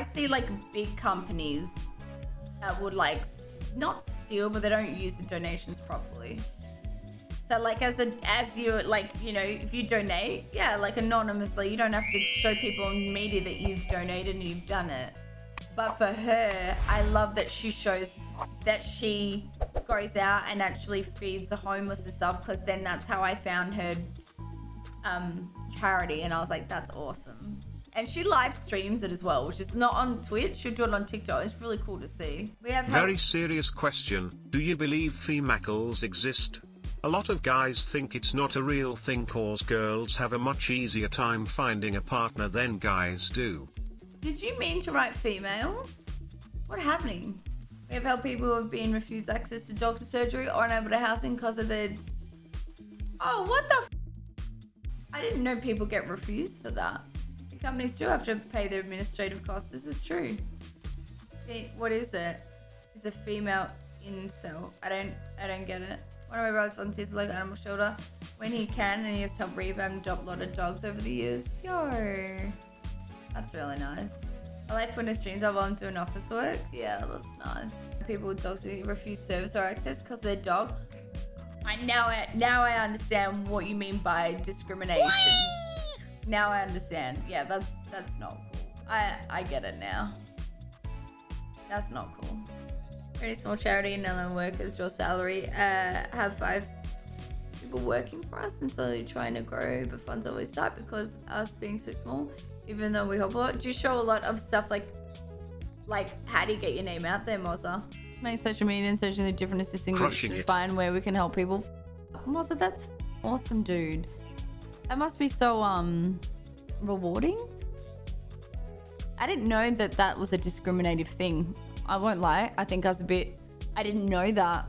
I see like big companies that would like not steal, but they don't use the donations properly. So like as a as you like you know if you donate, yeah, like anonymously, you don't have to show people in media that you've donated and you've done it. But for her, I love that she shows that she goes out and actually feeds the homeless and stuff because then that's how I found her um, charity and I was like, that's awesome. And she live streams it as well, which is not on Twitch. She'll do it on TikTok. It's really cool to see. We have Very serious question. Do you believe femacles exist? A lot of guys think it's not a real thing cause girls have a much easier time finding a partner than guys do. Did you mean to write females? What happening? We have helped people who have been refused access to doctor surgery or unable to housing because of their. Oh, what the? F- I didn't know people get refused for that. Companies do have to pay their administrative costs. This is true. What is it? Is a female incel? I don't. I don't get it. One of my brothers volunteers local animal shelter when he can, and he has helped rehab a lot of dogs over the years. Yo. That's really nice. I like when the streams are I'm doing office work. Yeah, that's nice. People with dogs refuse service or access because their dog. I now I now I understand what you mean by discrimination. Now I understand. Yeah, that's that's not cool. I I get it now. That's not cool. Very small charity and none workers draw salary. Uh, have five people working for us and slowly trying to grow, but funds always tight because us being so small, even though we help a lot. Do you show a lot of stuff like, like how do you get your name out there, Moza? Make social media and searching the different assisting groups Crushing to find where we can help people. Moza, that's awesome, dude. That must be so um rewarding. I didn't know that that was a discriminative thing. I won't lie. I think I was a bit. I didn't know that